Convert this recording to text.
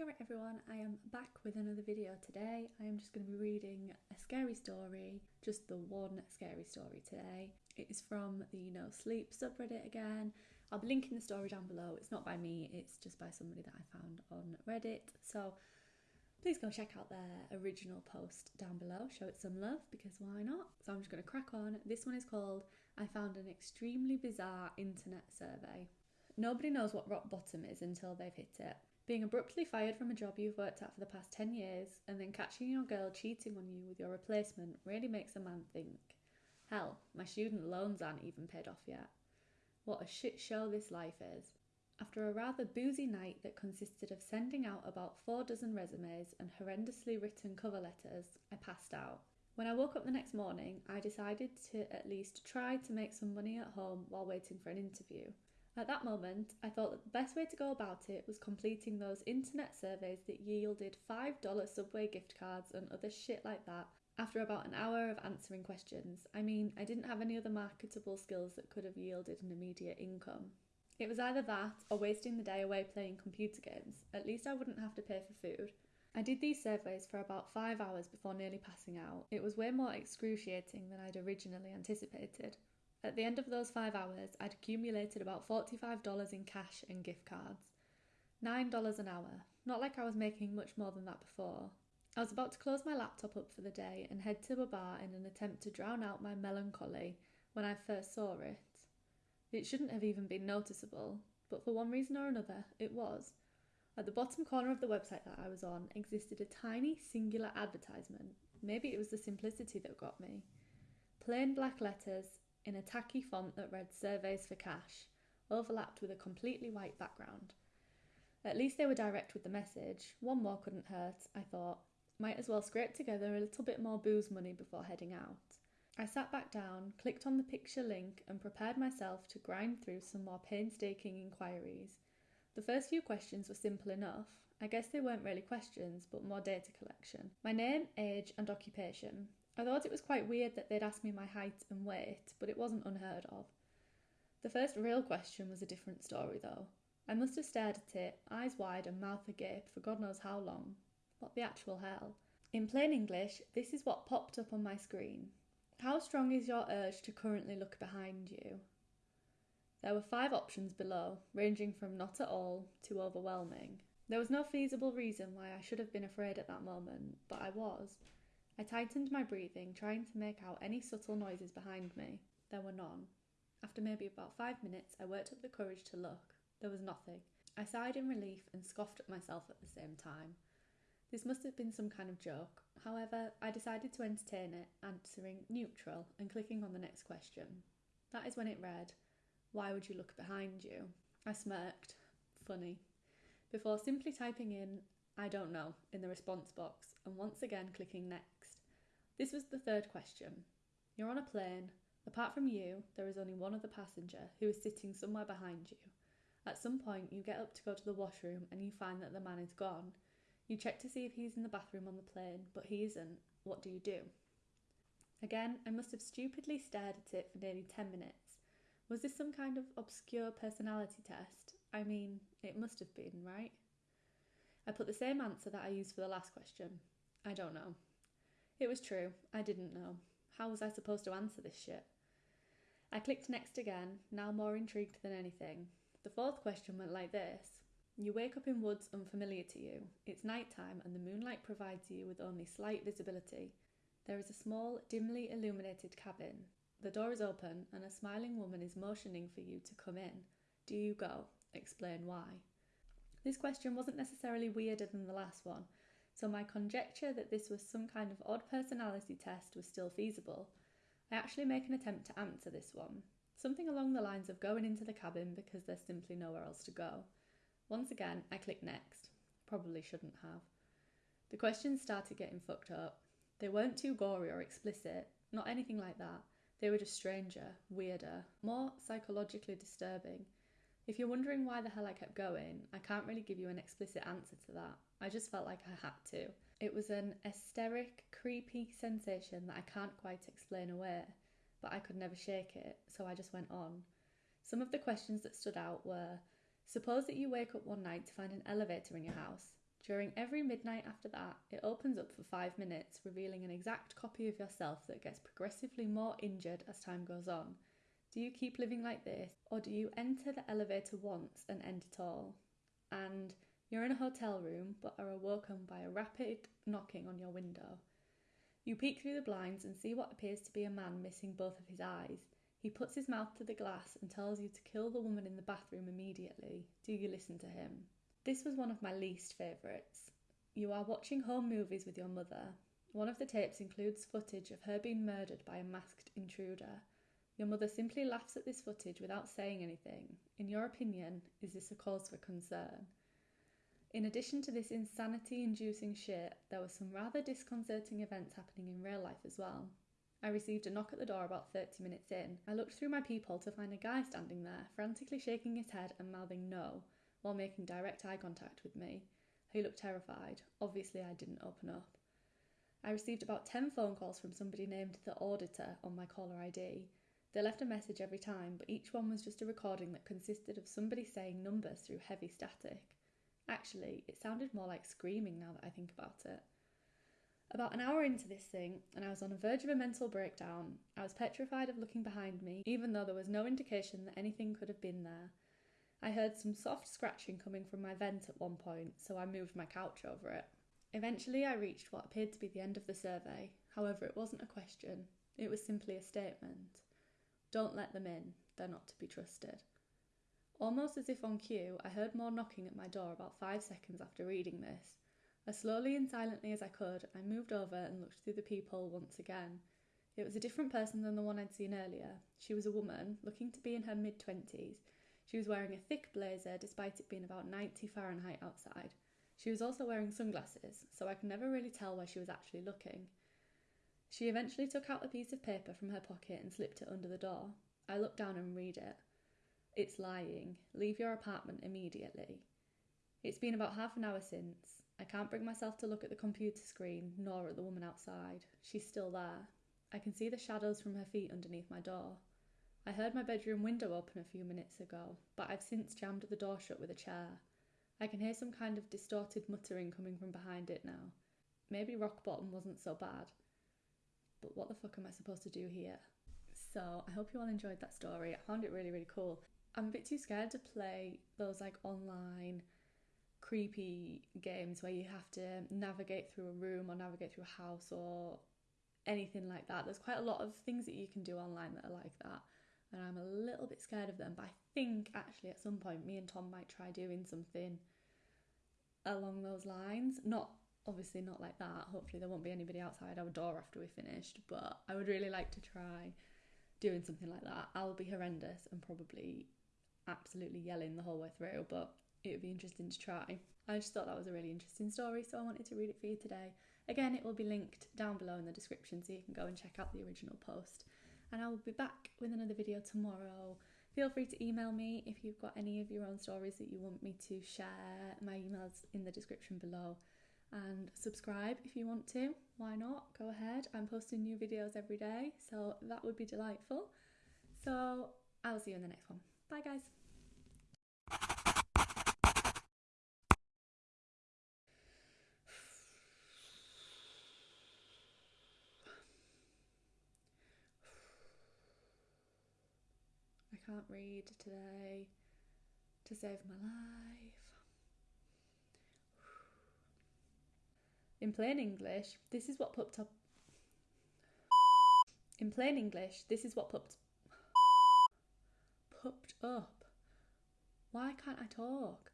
Alright everyone, I am back with another video today. I am just going to be reading a scary story, just the one scary story today. It is from the No Sleep subreddit again. I'll be linking the story down below. It's not by me, it's just by somebody that I found on Reddit. So please go check out their original post down below, show it some love because why not? So I'm just going to crack on. This one is called I Found an Extremely Bizarre Internet Survey. Nobody knows what rock bottom is until they've hit it. Being abruptly fired from a job you've worked at for the past 10 years and then catching your girl cheating on you with your replacement really makes a man think. Hell, my student loans aren't even paid off yet. What a shit show this life is. After a rather boozy night that consisted of sending out about four dozen resumes and horrendously written cover letters, I passed out. When I woke up the next morning, I decided to at least try to make some money at home while waiting for an interview. At that moment, I thought that the best way to go about it was completing those internet surveys that yielded $5 Subway gift cards and other shit like that after about an hour of answering questions. I mean, I didn't have any other marketable skills that could have yielded an immediate income. It was either that or wasting the day away playing computer games. At least I wouldn't have to pay for food. I did these surveys for about five hours before nearly passing out. It was way more excruciating than I'd originally anticipated. At the end of those five hours, I'd accumulated about $45 in cash and gift cards. $9 an hour. Not like I was making much more than that before. I was about to close my laptop up for the day and head to a bar in an attempt to drown out my melancholy when I first saw it. It shouldn't have even been noticeable, but for one reason or another, it was. At the bottom corner of the website that I was on existed a tiny singular advertisement. Maybe it was the simplicity that got me. Plain black letters in a tacky font that read Surveys for Cash, overlapped with a completely white background. At least they were direct with the message. One more couldn't hurt, I thought. Might as well scrape together a little bit more booze money before heading out. I sat back down, clicked on the picture link, and prepared myself to grind through some more painstaking inquiries. The first few questions were simple enough. I guess they weren't really questions, but more data collection. My name, age, and occupation. I thought it was quite weird that they'd asked me my height and weight, but it wasn't unheard of. The first real question was a different story, though. I must have stared at it, eyes wide and mouth agape, for God knows how long. What the actual hell? In plain English, this is what popped up on my screen. How strong is your urge to currently look behind you? There were five options below, ranging from not at all to overwhelming. There was no feasible reason why I should have been afraid at that moment, but I was. I tightened my breathing, trying to make out any subtle noises behind me. There were none. After maybe about five minutes, I worked up the courage to look. There was nothing. I sighed in relief and scoffed at myself at the same time. This must have been some kind of joke. However, I decided to entertain it, answering neutral and clicking on the next question. That is when it read, Why would you look behind you? I smirked. Funny. Before simply typing in, I don't know, in the response box, and once again clicking next. This was the third question. You're on a plane. Apart from you, there is only one other passenger who is sitting somewhere behind you. At some point, you get up to go to the washroom and you find that the man is gone. You check to see if he's in the bathroom on the plane, but he isn't. What do you do? Again, I must have stupidly stared at it for nearly 10 minutes. Was this some kind of obscure personality test? I mean, it must have been, right? I put the same answer that I used for the last question. I don't know. It was true, I didn't know. How was I supposed to answer this shit? I clicked next again, now more intrigued than anything. The fourth question went like this You wake up in woods unfamiliar to you. It's night time, and the moonlight provides you with only slight visibility. There is a small, dimly illuminated cabin. The door is open, and a smiling woman is motioning for you to come in. Do you go? Explain why. This question wasn't necessarily weirder than the last one, so my conjecture that this was some kind of odd personality test was still feasible. I actually make an attempt to answer this one. Something along the lines of going into the cabin because there's simply nowhere else to go. Once again, I click next. Probably shouldn't have. The questions started getting fucked up. They weren't too gory or explicit, not anything like that. They were just stranger, weirder, more psychologically disturbing. If you're wondering why the hell I kept going, I can't really give you an explicit answer to that. I just felt like I had to. It was an hysteric, creepy sensation that I can't quite explain away, but I could never shake it, so I just went on. Some of the questions that stood out were Suppose that you wake up one night to find an elevator in your house. During every midnight after that, it opens up for five minutes, revealing an exact copy of yourself that gets progressively more injured as time goes on. Do you keep living like this, or do you enter the elevator once and end it all? And you're in a hotel room but are awoken by a rapid knocking on your window. You peek through the blinds and see what appears to be a man missing both of his eyes. He puts his mouth to the glass and tells you to kill the woman in the bathroom immediately. Do you listen to him? This was one of my least favourites. You are watching home movies with your mother. One of the tapes includes footage of her being murdered by a masked intruder. Your mother simply laughs at this footage without saying anything. In your opinion, is this a cause for concern? In addition to this insanity inducing shit, there were some rather disconcerting events happening in real life as well. I received a knock at the door about 30 minutes in. I looked through my peephole to find a guy standing there, frantically shaking his head and mouthing no, while making direct eye contact with me. He looked terrified. Obviously, I didn't open up. I received about 10 phone calls from somebody named the Auditor on my caller ID. They left a message every time, but each one was just a recording that consisted of somebody saying numbers through heavy static. Actually, it sounded more like screaming now that I think about it. About an hour into this thing, and I was on the verge of a mental breakdown. I was petrified of looking behind me, even though there was no indication that anything could have been there. I heard some soft scratching coming from my vent at one point, so I moved my couch over it. Eventually, I reached what appeared to be the end of the survey. However, it wasn't a question, it was simply a statement. Don't let them in, they're not to be trusted. Almost as if on cue, I heard more knocking at my door about five seconds after reading this. As slowly and silently as I could, I moved over and looked through the peephole once again. It was a different person than the one I'd seen earlier. She was a woman, looking to be in her mid twenties. She was wearing a thick blazer despite it being about 90 Fahrenheit outside. She was also wearing sunglasses, so I could never really tell where she was actually looking. She eventually took out a piece of paper from her pocket and slipped it under the door. I looked down and read it. It's lying. Leave your apartment immediately. It's been about half an hour since. I can't bring myself to look at the computer screen nor at the woman outside. She's still there. I can see the shadows from her feet underneath my door. I heard my bedroom window open a few minutes ago, but I've since jammed the door shut with a chair. I can hear some kind of distorted muttering coming from behind it now. Maybe rock bottom wasn't so bad. But what the fuck am I supposed to do here? So I hope you all enjoyed that story. I found it really, really cool. I'm a bit too scared to play those like online creepy games where you have to navigate through a room or navigate through a house or anything like that. There's quite a lot of things that you can do online that are like that, and I'm a little bit scared of them. But I think actually at some point, me and Tom might try doing something along those lines. Not obviously not like that. Hopefully, there won't be anybody outside our door after we finished, but I would really like to try doing something like that. I'll be horrendous and probably absolutely yelling the whole way through, but it would be interesting to try. I just thought that was a really interesting story, so I wanted to read it for you today. Again, it will be linked down below in the description so you can go and check out the original post. And I will be back with another video tomorrow. Feel free to email me if you've got any of your own stories that you want me to share. My email's in the description below. And subscribe if you want to. Why not? Go ahead. I'm posting new videos every day, so that would be delightful. So I'll see you in the next one. Bye, guys. I can't read today to save my life. In plain English, this is what popped up. In plain English, this is what popped popped up. Why can't I talk?